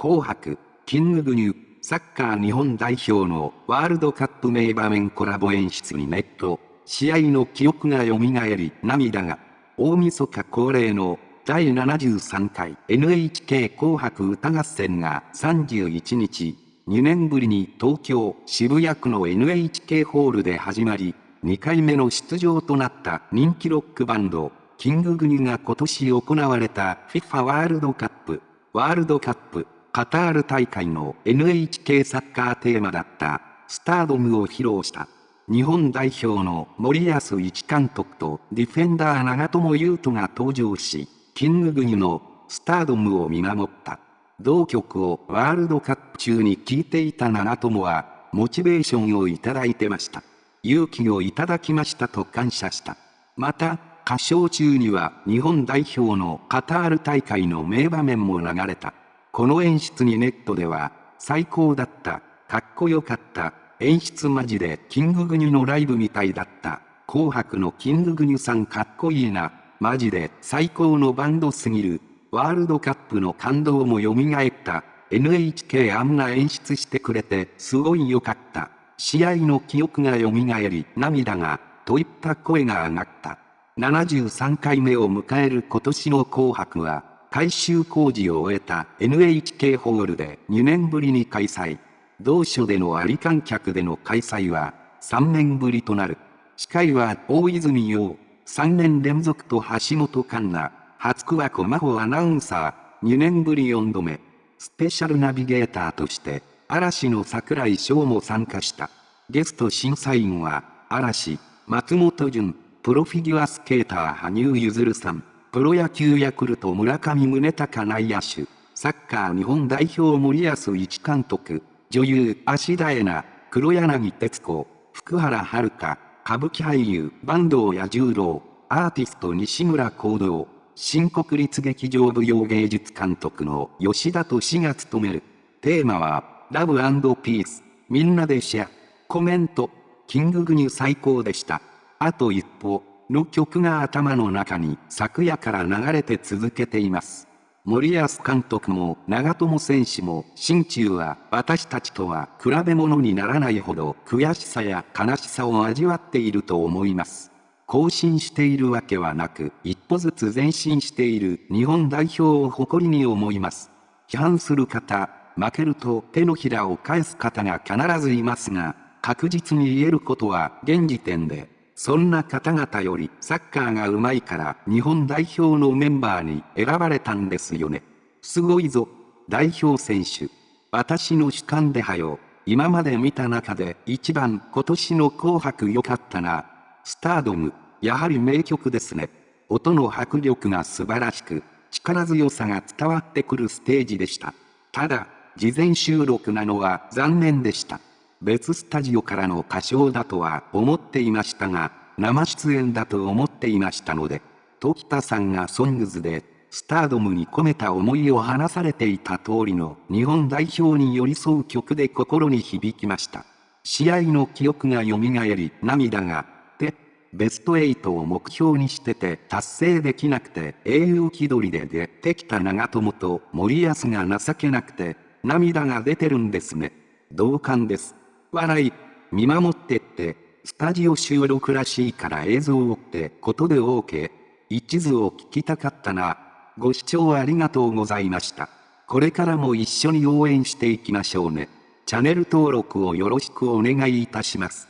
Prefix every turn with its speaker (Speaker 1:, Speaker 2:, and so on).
Speaker 1: 紅白、キンググニュ、サッカー日本代表のワールドカップ名場面コラボ演出にネット、試合の記憶が蘇り涙が、大晦日恒例の第73回 NHK 紅白歌合戦が31日、2年ぶりに東京渋谷区の NHK ホールで始まり、2回目の出場となった人気ロックバンド、キンググニュが今年行われた FIFA ワールドカップ、ワールドカップ、カタール大会の NHK サッカーテーマだったスタードムを披露した。日本代表の森保一監督とディフェンダー長友佑都が登場し、キンググニュのスタードムを見守った。同曲をワールドカップ中に聴いていた長友は、モチベーションをいただいてました。勇気をいただきましたと感謝した。また、歌唱中には日本代表のカタール大会の名場面も流れた。この演出にネットでは、最高だった、かっこよかった、演出マジでキンググニュのライブみたいだった、紅白のキンググニュさんかっこいいな、マジで最高のバンドすぎる、ワールドカップの感動も蘇った、NHK あんな演出してくれてすごい良かった、試合の記憶が蘇り涙が、といった声が上がった。73回目を迎える今年の紅白は、改修工事を終えた NHK ホールで2年ぶりに開催。同所でのあり観客での開催は3年ぶりとなる。司会は大泉洋、3年連続と橋本環奈、初桑子真帆アナウンサー、2年ぶり4度目。スペシャルナビゲーターとして、嵐の桜井翔も参加した。ゲスト審査員は、嵐、松本潤、プロフィギュアスケーター羽生結弦さん。プロ野球ヤクルト村上宗隆内野手、サッカー日本代表森保一監督、女優芦田恵那、黒柳徹子、福原遥、歌舞伎俳優坂東彌十郎、アーティスト西村行動、新国立劇場舞踊芸術監督の吉田敏が務める。テーマは、ラブピース、みんなでシェア。コメント、キンググニュ最高でした。あと一歩、の曲が頭の中に昨夜から流れて続けています。森保監督も長友選手も心中は私たちとは比べ物にならないほど悔しさや悲しさを味わっていると思います。更新しているわけはなく一歩ずつ前進している日本代表を誇りに思います。批判する方、負けると手のひらを返す方が必ずいますが、確実に言えることは現時点でそんな方々よりサッカーが上手いから日本代表のメンバーに選ばれたんですよね。すごいぞ。代表選手。私の主観ではよ。今まで見た中で一番今年の紅白良かったな。スタードム。やはり名曲ですね。音の迫力が素晴らしく、力強さが伝わってくるステージでした。ただ、事前収録なのは残念でした。別スタジオからの歌唱だとは思っていましたが、生出演だと思っていましたので、時田さんがソングズで、スタードムに込めた思いを話されていた通りの日本代表に寄り添う曲で心に響きました。試合の記憶が蘇り涙が、で、ベスト8を目標にしてて達成できなくて英雄気取りで出てきた長友と森保が情けなくて涙が出てるんですね。同感です。笑い、見守ってって、スタジオ収録らしいから映像をってことで OK。一途を聞きたかったな。ご視聴ありがとうございました。これからも一緒に応援していきましょうね。チャンネル登録をよろしくお願いいたします。